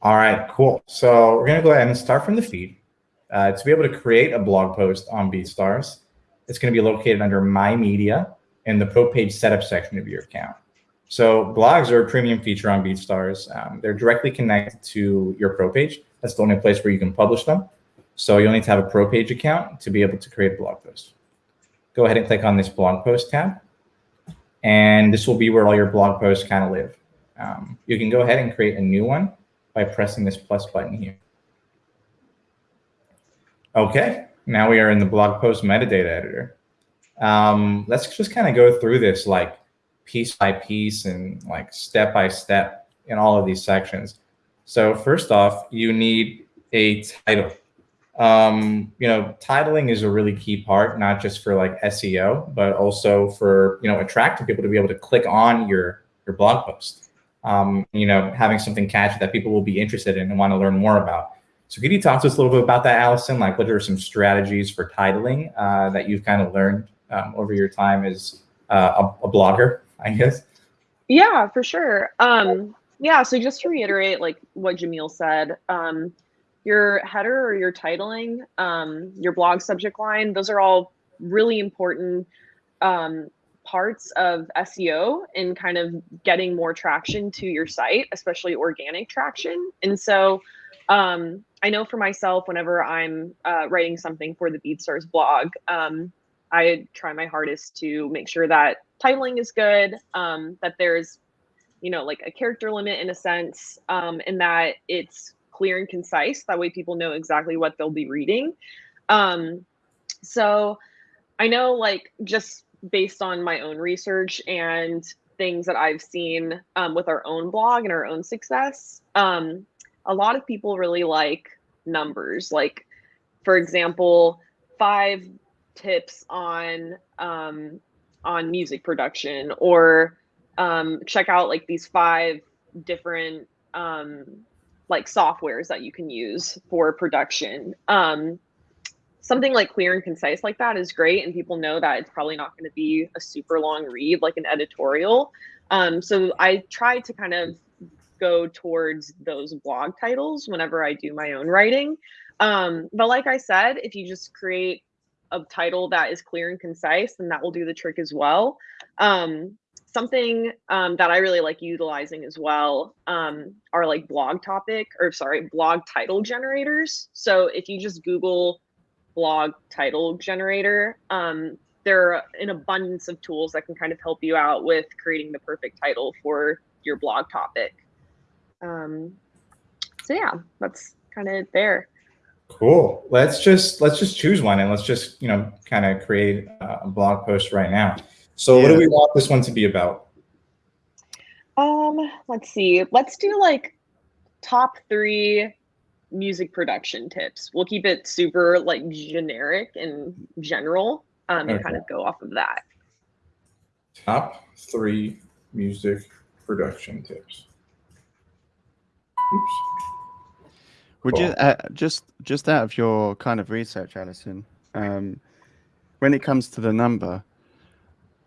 All right, cool. So we're gonna go ahead and start from the feed. Uh, to be able to create a blog post on BeatStars, it's gonna be located under My Media in the Pro Page Setup section of your account. So blogs are a premium feature on BeatStars. Um, they're directly connected to your Pro Page. That's the only place where you can publish them. So you'll need to have a Pro Page account to be able to create a blog post. Go ahead and click on this blog post tab. And this will be where all your blog posts kind of live. Um, you can go ahead and create a new one by pressing this plus button here. Okay, now we are in the blog post metadata editor. Um, let's just kind of go through this like piece by piece and like step by step in all of these sections. So first off, you need a title. Um, you know, titling is a really key part, not just for like SEO, but also for, you know, attracting people to be able to click on your, your blog post. Um, you know, having something catchy that people will be interested in and want to learn more about. So could you talk to us a little bit about that, Allison? Like what are some strategies for titling uh, that you've kind of learned um, over your time as uh, a, a, blogger, I guess? Yeah, for sure. Um, yeah, so just to reiterate like what Jamil said, um, your header or your titling, um, your blog subject line, those are all really important um, parts of SEO and kind of getting more traction to your site, especially organic traction. And so um, I know for myself, whenever I'm uh, writing something for the BeatStars blog, um, I try my hardest to make sure that titling is good, um, that there's, you know, like a character limit in a sense, um, and that it's clear and concise. That way people know exactly what they'll be reading. Um, so I know like just based on my own research and things that I've seen um, with our own blog and our own success, um, a lot of people really like numbers. Like, for example, five tips on um, on music production, or um, check out like these five different um, like softwares that you can use for production. Um, something like clear and concise like that is great, and people know that it's probably not going to be a super long read like an editorial. Um, so I try to kind of go towards those blog titles whenever I do my own writing. Um, but like I said, if you just create a title that is clear and concise, then that will do the trick as well. Um, something um, that I really like utilizing as well um, are like blog topic or sorry, blog title generators. So if you just Google blog title generator, um, there are an abundance of tools that can kind of help you out with creating the perfect title for your blog topic. Um, so yeah, that's kind of there. Cool. Let's just let's just choose one and let's just you know kind of create a blog post right now. So yeah. what do we want this one to be about? Um, let's see. Let's do like top three music production tips. We'll keep it super like generic and general um, okay. and kind of go off of that. Top three music production tips. Oops. Would cool. you uh, just just out of your kind of research, Allison, um, when it comes to the number,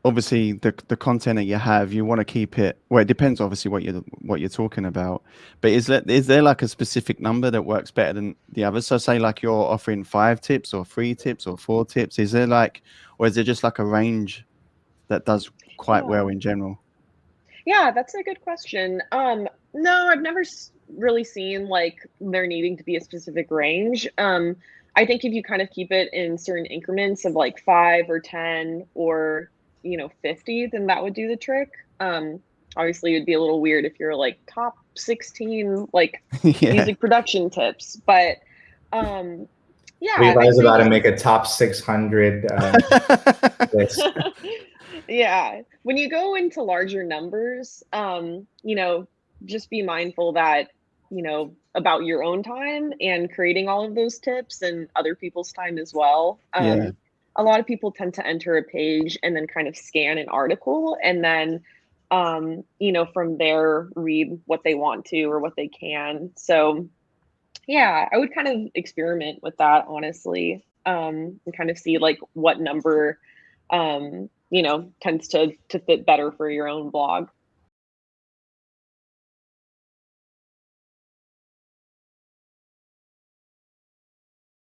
obviously the the content that you have, you want to keep it. Well, it depends, obviously, what you're what you're talking about. But is there is there like a specific number that works better than the others? So, say like you're offering five tips or three tips or four tips. Is there like, or is it just like a range that does quite yeah. well in general? Yeah, that's a good question. Um, no, I've never really seen like there needing to be a specific range. Um, I think if you kind of keep it in certain increments of like five or 10 or, you know, 50, then that would do the trick. Um, obviously, it'd be a little weird if you're like top 16, like yeah. music production tips, but um, yeah. Levi's about to make a top 600 uh, list. yeah. When you go into larger numbers, um, you know, just be mindful that you know about your own time and creating all of those tips and other people's time as well um, yeah. A lot of people tend to enter a page and then kind of scan an article and then um, you know from there read what they want to or what they can. So yeah i would kind of experiment with that honestly um, and kind of see like what number um, you know tends to to fit better for your own blog